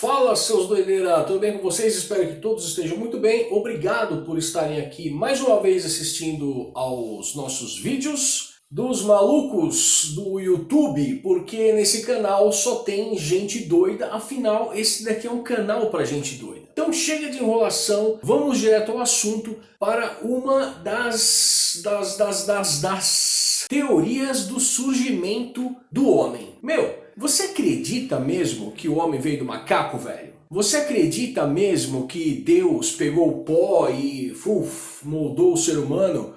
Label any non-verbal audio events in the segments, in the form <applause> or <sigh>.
Fala seus doideira, tudo bem com vocês? Espero que todos estejam muito bem. Obrigado por estarem aqui mais uma vez assistindo aos nossos vídeos dos malucos do YouTube, porque nesse canal só tem gente doida, afinal esse daqui é um canal para gente doida. Então chega de enrolação, vamos direto ao assunto para uma das, das, das, das, das teorias do surgimento do homem. Meu, você acredita mesmo que o homem veio do macaco, velho? Você acredita mesmo que Deus pegou o pó e uf, moldou o ser humano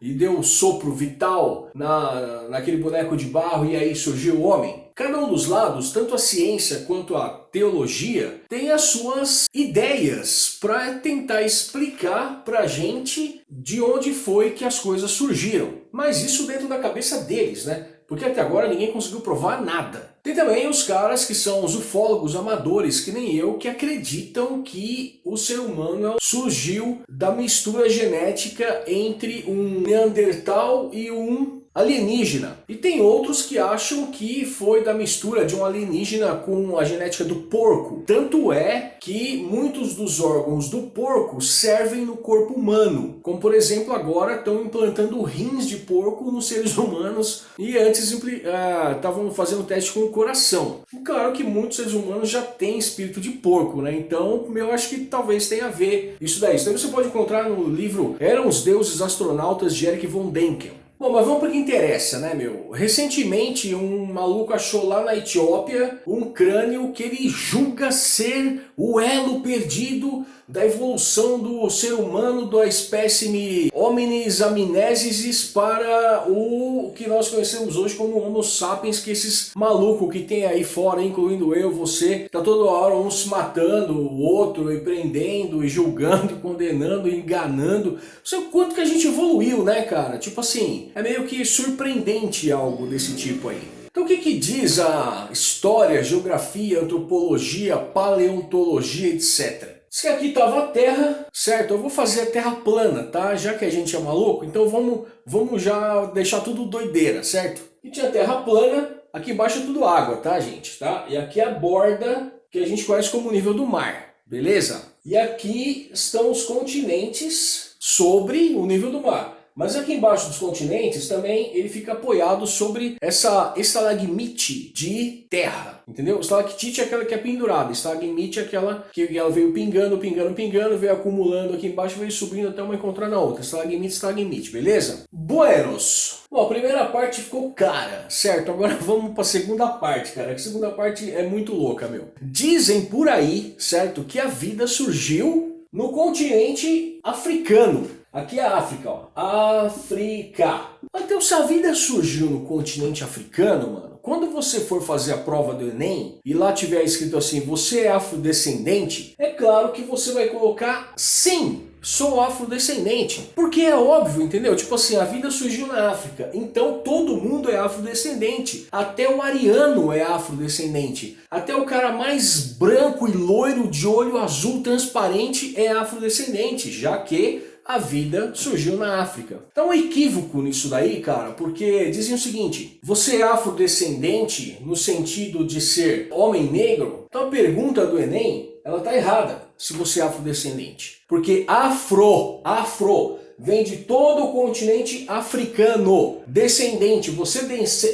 e deu um sopro vital na, naquele boneco de barro e aí surgiu o homem? Cada um dos lados, tanto a ciência quanto a teologia, tem as suas ideias para tentar explicar para a gente de onde foi que as coisas surgiram. Mas isso dentro da cabeça deles, né? Porque até agora ninguém conseguiu provar nada. Tem também os caras que são os ufólogos amadores, que nem eu, que acreditam que o ser humano surgiu da mistura genética entre um Neandertal e um alienígena. E tem outros que acham que foi da mistura de um alienígena com a genética do porco. Tanto é que muitos dos órgãos do porco servem no corpo humano. Como por exemplo agora estão implantando rins de porco nos seres <laughs> humanos e antes estavam uh, fazendo teste com o coração. Claro que muitos seres humanos já têm espírito de porco, né? Então eu acho que talvez tenha a ver isso daí. Isso daí você pode encontrar no livro Eram os Deuses Astronautas de Eric von Denken. Bom, mas vamos para o que interessa, né, meu? Recentemente, um maluco achou lá na Etiópia um crânio que ele julga ser o elo perdido da evolução do ser humano da espécime Hominis amnésisis para o que nós conhecemos hoje como Homo sapiens, que esses malucos que tem aí fora, incluindo eu, você, tá toda hora um se matando, o outro e prendendo, e julgando, <laughs> condenando, enganando. Não sei o quanto que a gente evoluiu, né, cara? Tipo assim, é meio que surpreendente algo desse tipo aí. Então o que, que diz a história, geografia, antropologia, paleontologia, etc? Diz que aqui estava a Terra, certo? Eu vou fazer a Terra plana, tá? Já que a gente é maluco, então vamos, vamos já deixar tudo doideira, certo? E tinha Terra plana, aqui embaixo é tudo água, tá gente? Tá? E aqui é a borda que a gente conhece como nível do mar, beleza? E aqui estão os continentes sobre o nível do mar. Mas aqui embaixo dos continentes também ele fica apoiado sobre essa estalagmite de terra, entendeu? Estalactite é aquela que é pendurada, estalagmite é aquela que ela veio pingando, pingando, pingando, veio acumulando aqui embaixo, veio subindo até uma encontrar na outra, estalagmite, estalagmite, beleza? Buenos! Bom, a primeira parte ficou cara, certo? Agora <laughs> vamos para a segunda parte, cara, a segunda parte é muito louca, meu. Dizem por aí, certo, que a vida surgiu no continente africano. Aqui é a África, ó. África. Então se a vida surgiu no continente africano, mano, quando você for fazer a prova do Enem e lá tiver escrito assim, você é afrodescendente, é claro que você vai colocar sim, sou afrodescendente. Porque é óbvio, entendeu? Tipo assim, a vida surgiu na África, então todo mundo é afrodescendente. Até o ariano é afrodescendente. Até o cara mais branco e loiro de olho azul transparente é afrodescendente, já que a vida surgiu na África. Então um equívoco nisso daí, cara, porque dizem o seguinte, você é afrodescendente no sentido de ser homem negro? Então a pergunta do Enem, ela tá errada, se você é afrodescendente. Porque afro, afro, vem de todo o continente africano. Descendente, você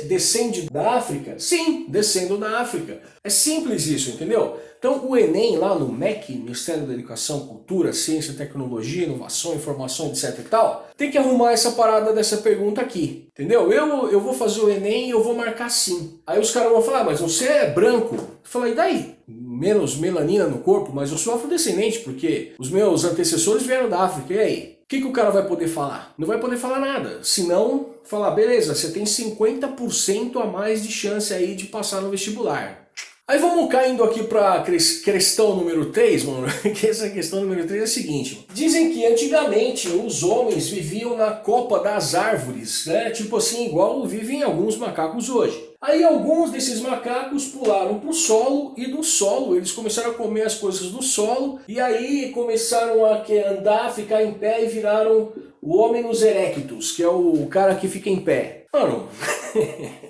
descende da África? Sim, descendo da África. É simples isso, entendeu? Então o Enem lá no MEC, Ministério da Educação, Cultura, Ciência, Tecnologia, Inovação, Informação, etc e tal, tem que arrumar essa parada dessa pergunta aqui, entendeu? Eu, eu vou fazer o Enem e eu vou marcar sim. Aí os caras vão falar, ah, mas você é branco. Eu falo, e daí? Menos melanina no corpo, mas eu sou afrodescendente, porque os meus antecessores vieram da África, e aí? Que, que o cara vai poder falar? Não vai poder falar nada. Se não, falar, beleza, você tem 50% a mais de chance aí de passar no vestibular. Aí vamos caindo aqui para questão número 3, mano, <laughs> que essa questão número 3 é a seguinte. Dizem que antigamente os homens viviam na copa das árvores, né? Tipo assim, igual vivem alguns macacos hoje. Aí alguns desses macacos pularam para o solo e do solo eles começaram a comer as coisas do solo e aí começaram a andar, ficar em pé e viraram o Hominus erectus, que é o cara que fica em pé. Mano... <laughs>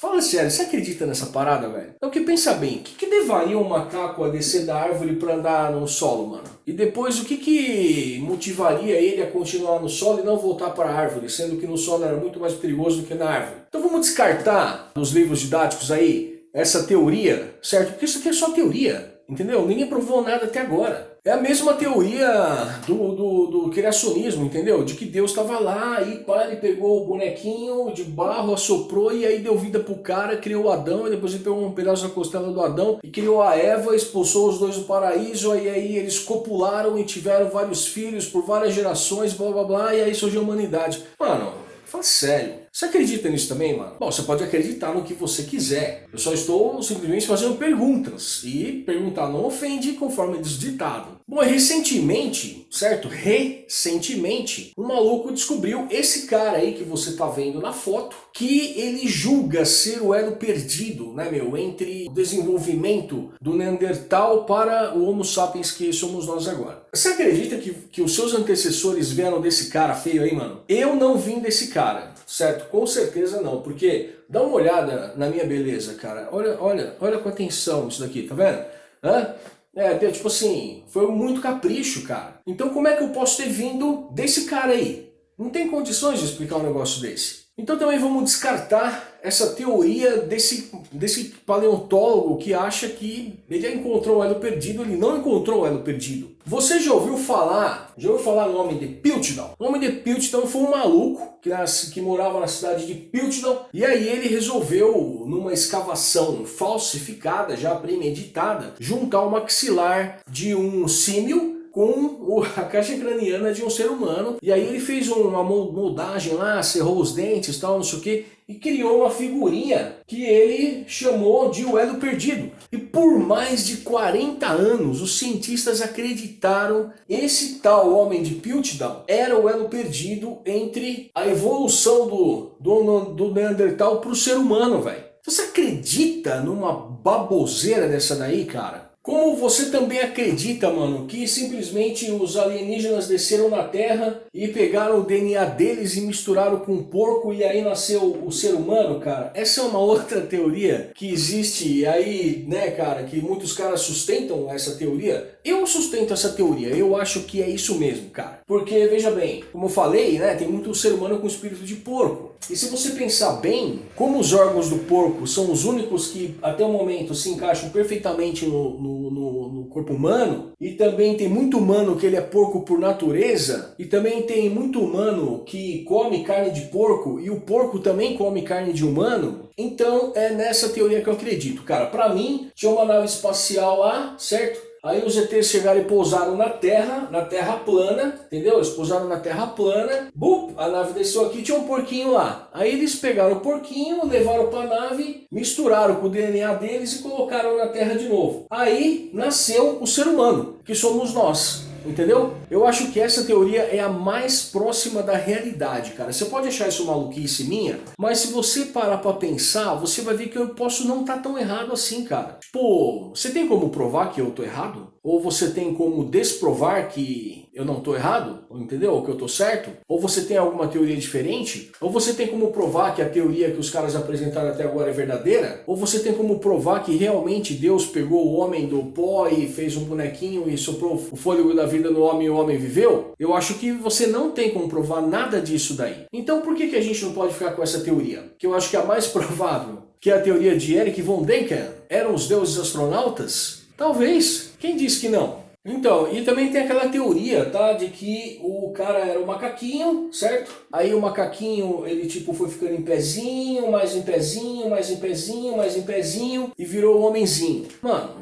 Fala sério, você acredita nessa parada, velho? Então que pensa bem, o que, que levaria um macaco a descer da árvore para andar no solo, mano? E depois o que, que motivaria ele a continuar no solo e não voltar para a árvore, sendo que no solo era muito mais perigoso do que na árvore? Então vamos descartar dos livros didáticos aí essa teoria, certo? Porque isso aqui é só teoria, entendeu? Ninguém provou nada até agora. É a mesma teoria do, do, do criacionismo, entendeu? De que Deus estava lá e pá, ele pegou o bonequinho de barro, assoprou e aí deu vida pro cara, criou Adão, e depois ele pegou um pedaço da costela do Adão e criou a Eva, expulsou os dois do paraíso, e aí eles copularam e tiveram vários filhos por várias gerações, blá blá blá, e aí surgiu a humanidade. Mano, fala sério. Você acredita nisso também, mano? Bom, você pode acreditar no que você quiser. Eu só estou simplesmente fazendo perguntas. E perguntar não ofende conforme diz ditado. Bom, recentemente, certo? Recentemente, um maluco descobriu esse cara aí que você tá vendo na foto, que ele julga ser o elo perdido, né, meu? Entre o desenvolvimento do Neandertal para o Homo sapiens que somos nós agora. Você acredita que, que os seus antecessores vieram desse cara feio aí, mano? Eu não vim desse cara certo? Com certeza não, porque dá uma olhada na minha beleza, cara. Olha, olha, olha com atenção isso daqui, tá vendo? Hã? É, tipo assim, foi muito capricho, cara. Então como é que eu posso ter vindo desse cara aí? Não tem condições de explicar um negócio desse. Então também vamos descartar essa teoria desse, desse paleontólogo que acha que ele já encontrou o elo perdido, ele não encontrou o elo perdido. Você já ouviu falar, já ouviu falar no homem de Piltdown? O homem de Piltdown foi um maluco que, nas, que morava na cidade de Piltdown e aí ele resolveu, numa escavação falsificada, já premeditada, juntar o maxilar de um símio com a caixa craniana de um ser humano. E aí ele fez uma moldagem lá, cerrou os dentes tal, não sei o que, e criou uma figurinha que ele chamou de o elo perdido. E por mais de 40 anos, os cientistas acreditaram esse tal homem de Piltdown era o elo perdido entre a evolução do, do, do Neandertal para o ser humano, velho. Você acredita numa baboseira dessa daí, cara? Como você também acredita, mano, que simplesmente os alienígenas desceram na Terra e pegaram o DNA deles e misturaram com um porco e aí nasceu o ser humano, cara? Essa é uma <laughs> outra teoria que existe aí, né, cara, que muitos caras sustentam essa teoria. Eu sustento essa teoria, eu acho que é isso mesmo, cara. Porque, veja bem, como eu falei, né, tem muito ser humano com espírito de porco. E se você pensar bem, como os órgãos do porco são os únicos que até o momento se encaixam perfeitamente no, no, no, no, corpo humano, e também tem muito humano que ele é porco por natureza, e também tem muito humano que come carne de porco, e o porco também come carne de humano, então é nessa teoria que eu acredito. Cara, pra mim, tinha uma nave espacial lá, certo? Aí os ETs chegaram e pousaram na Terra, na Terra plana, entendeu? Eles pousaram na Terra plana, bup, a nave desceu aqui, tinha um porquinho lá. Aí eles pegaram o porquinho, levaram para a nave, misturaram com o DNA deles e colocaram na Terra de novo. Aí nasceu o ser humano, que somos nós. Entendeu? Eu acho que essa teoria é a mais próxima da realidade, cara. Você pode achar isso maluquice minha, mas se você parar pra pensar, você vai ver que eu posso não estar tá tão errado assim, cara. Pô, você tem como provar que eu tô errado? Ou você tem como desprovar que eu não estou errado, entendeu? Ou que eu estou certo? Ou você tem alguma teoria diferente? Ou você tem como provar que a teoria que os caras apresentaram até agora é verdadeira? Ou você tem como provar que realmente Deus pegou o homem do pó e fez um bonequinho e soprou o fôlego da vida no homem e o homem viveu? Eu acho que você não tem como provar nada disso daí. Então por que, que a gente não pode ficar com essa teoria? Que eu acho que é a mais <laughs> provável, que é a teoria de Eric von Däniken. Eram os deuses astronautas? Talvez. Quem disse que não? Então, e também tem aquela teoria, tá? De que o cara era um macaquinho, certo? Aí o macaquinho, ele tipo foi ficando em pezinho, mais em pezinho, mais em pezinho, mais em pezinho e virou um homenzinho. Mano,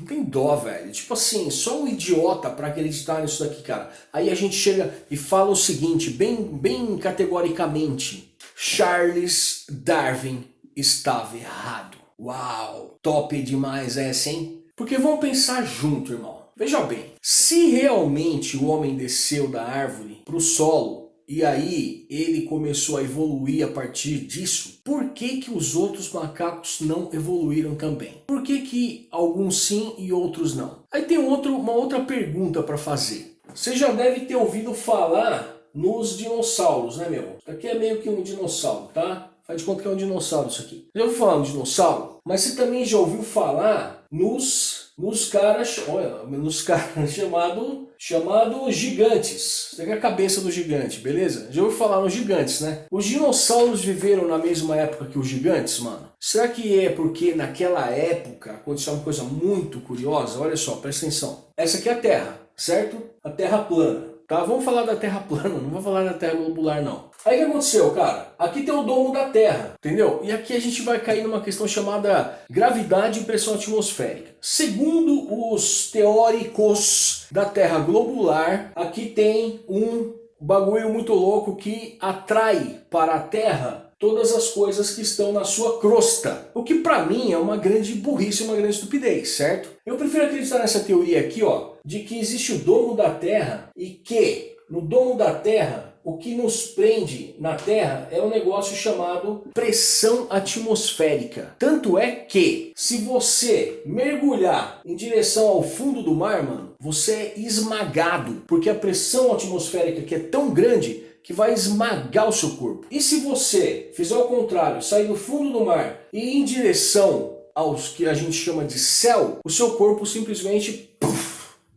não tem dó, velho. Tipo assim, só um idiota pra acreditar nisso daqui, cara. Aí a gente chega e fala o seguinte, bem, bem categoricamente. Charles Darwin estava errado. Uau, top demais essa, hein? Porque vamos pensar junto, irmão. Veja bem, se realmente o homem desceu da árvore para o solo e aí ele começou a evoluir a partir disso, por que que os outros macacos não evoluíram também? Por que que alguns sim e outros não? Aí tem outro, uma outra pergunta para fazer. Você já deve ter ouvido falar nos dinossauros, né meu? Aqui é meio que um dinossauro, tá? Faz de conta que é um dinossauro isso aqui. Já ouviu falar no dinossauro? Mas você também já ouviu falar nos, nos caras, olha, nos caras <laughs> chamado, chamado gigantes. Você tem a cabeça do gigante, beleza? Já ouviu falar nos gigantes, né? Os dinossauros viveram na mesma época que os gigantes, mano? Será que é porque naquela época aconteceu uma coisa muito curiosa? Olha só, presta atenção. Essa aqui é a Terra, certo? A Terra plana. Tá? Vamos falar da Terra <laughs> plana, não vou falar da Terra globular não. Aí o que aconteceu, cara? Aqui tem o domo da Terra, entendeu? E aqui a gente vai cair numa questão chamada gravidade e pressão atmosférica. Segundo os teóricos da Terra globular, aqui tem um bagulho muito louco que atrai para a Terra todas as coisas que estão na sua crosta. O que para mim é uma grande burrice, uma grande estupidez, certo? Eu prefiro acreditar nessa teoria aqui, ó, de que existe o domo da Terra e que no domo da Terra o que nos prende na Terra é um negócio chamado pressão atmosférica. Tanto é que, se você mergulhar em direção ao fundo do mar, mano, você é esmagado, porque a pressão atmosférica que é tão grande que vai esmagar o seu corpo. E se você fizer o contrário, sair do fundo do mar e ir em direção aos que a gente chama de céu, o seu corpo simplesmente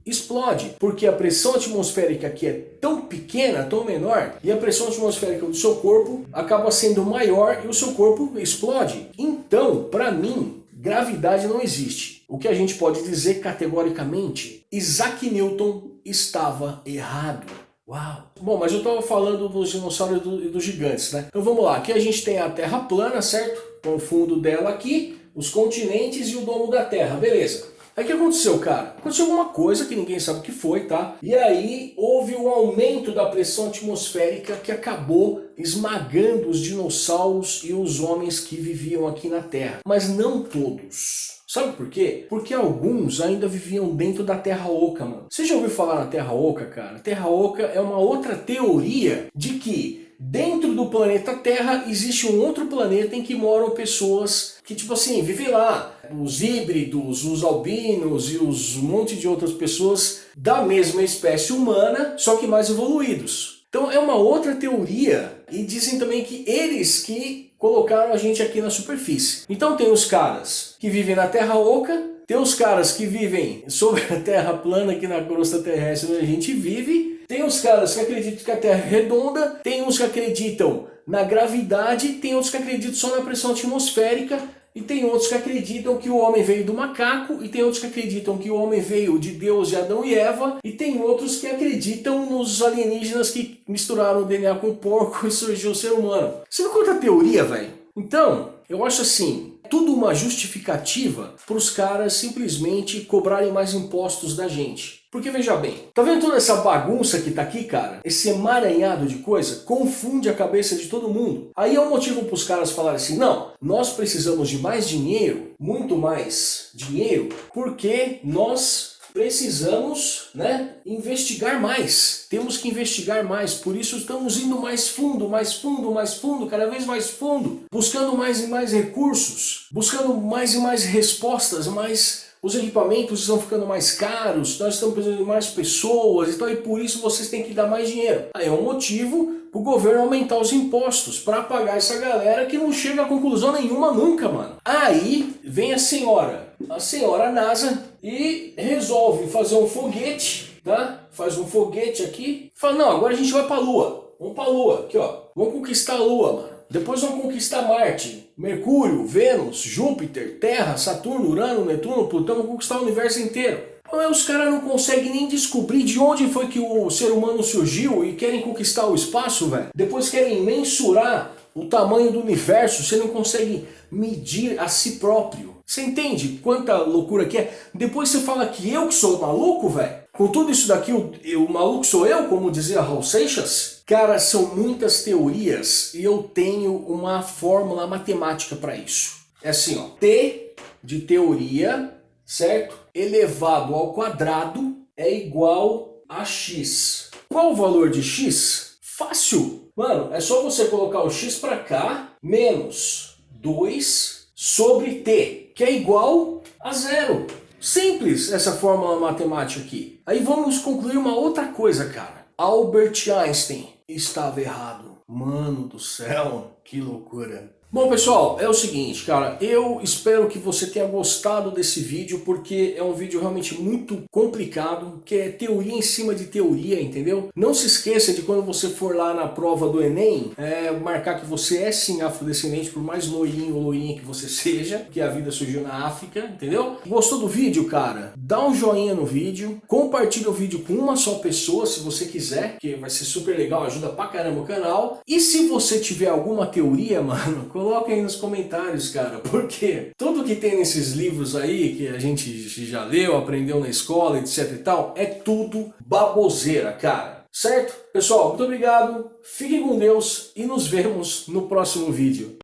explode, porque a pressão atmosférica aqui é tão pequena, tão menor, e a pressão atmosférica do seu corpo acaba sendo maior e o seu corpo explode. Então, para mim, gravidade não existe. O que a gente pode dizer categoricamente, Isaac Newton estava errado. Uau! Bom, mas eu estava falando dos dinossauros e, do, dos gigantes, né? Então vamos lá, aqui a gente tem a Terra plana, certo? Com o fundo dela aqui, os continentes e o domo da Terra, beleza. Aí o que aconteceu, cara? Aconteceu alguma coisa que ninguém sabe o que foi, tá? E aí houve um aumento da pressão atmosférica que acabou esmagando os dinossauros e os homens que viviam aqui na Terra. Mas não todos. Sabe por quê? Porque alguns ainda viviam dentro da Terra Oca, mano. Você já ouviu falar na Terra Oca, cara? Terra Oca é uma outra teoria de que dentro do planeta Terra existe um outro planeta em que moram pessoas que, tipo assim, vivem lá. Os híbridos, os albinos e os um monte de outras pessoas da mesma espécie humana, só que mais evoluídos. Então é uma outra teoria e dizem também que eles que colocaram a gente aqui na superfície. Então tem os caras que vivem na Terra Oca, tem os caras que vivem sobre a Terra plana aqui na crosta terrestre onde a gente vive, tem os caras que acreditam que a Terra é redonda, tem uns que acreditam na gravidade, tem outros que acreditam só na pressão atmosférica, e tem outros que acreditam que o homem veio do macaco, e tem outros que acreditam que o homem veio de Deus, de Adão e Eva, e tem outros que acreditam nos alienígenas que misturaram o DNA com o porco <laughs> e surgiu o ser humano. Você viu quanta teoria, velho? Então, eu acho assim, tudo uma justificativa para os caras simplesmente cobrarem mais impostos da gente. Porque veja bem, tá vendo toda essa bagunça que tá aqui, cara? Esse emaranhado de coisa confunde a cabeça de todo mundo. Aí é um motivo para os caras falarem assim, não, nós precisamos de mais dinheiro, muito mais dinheiro, porque nós precisamos né, investigar mais. Temos que investigar mais, por isso estamos indo mais fundo, mais fundo, mais fundo, cada vez mais fundo, buscando mais e mais recursos, buscando mais e mais respostas, mais os equipamentos estão ficando mais caros, nós estamos precisando de mais pessoas, então e por isso vocês têm que dar mais dinheiro. Aí é um motivo para o governo aumentar os impostos para pagar essa galera que não chega a conclusão nenhuma nunca, mano. Aí vem a senhora, a senhora NASA e resolve fazer um foguete, tá? Faz um foguete aqui, fala, não, agora a gente vai para a Lua. Vamos para a Lua, aqui ó, vamos conquistar a Lua, mano. Depois vão conquistar Marte, Mercúrio, Vênus, Júpiter, Terra, Saturno, Urano, Netuno, Plutão, vão conquistar o universo inteiro. Então os caras não conseguem nem descobrir de onde foi que o ser humano surgiu e querem conquistar o espaço, velho. Depois querem mensurar o tamanho do universo, você não consegue medir a si próprio. Você entende quanta loucura que é? Depois você fala que eu que sou maluco, velho? Com tudo isso daqui, o, o maluco sou eu, como dizia Raul Seixas? Cara, são muitas teorias e eu tenho uma fórmula matemática para isso. É assim, ó, T de teoria, certo? Elevado ao quadrado é igual a x. Qual o valor de x? Fácil! Mano, é só você colocar o x para cá, menos 2 sobre t, que é igual a zero. Simples essa fórmula matemática aqui. Aí vamos concluir uma outra coisa, cara. Albert Einstein estava errado. Mano do céu, que loucura. Bom pessoal, é o seguinte, cara, eu espero que você tenha gostado desse vídeo porque é um vídeo realmente muito complicado, que é teoria em cima de teoria, entendeu? Não se esqueça de quando você for lá na prova do Enem, é, marcar que você é sim afrodescendente, por mais loirinho ou loirinha que você seja, que a vida surgiu na África, entendeu? Gostou do vídeo, cara? Dá um joinha no vídeo, compartilha o vídeo com uma só pessoa se você quiser, que vai ser super legal, ajuda pra caramba o canal. E se você tiver alguma teoria, <laughs> mano, Coloquem aí nos comentários, cara, <laughs> porque tudo que tem nesses livros aí, que a gente já leu, aprendeu na escola, etc e tal, é tudo baboseira, cara. Certo? Pessoal, muito obrigado, fiquem com Deus e nos vemos no próximo vídeo.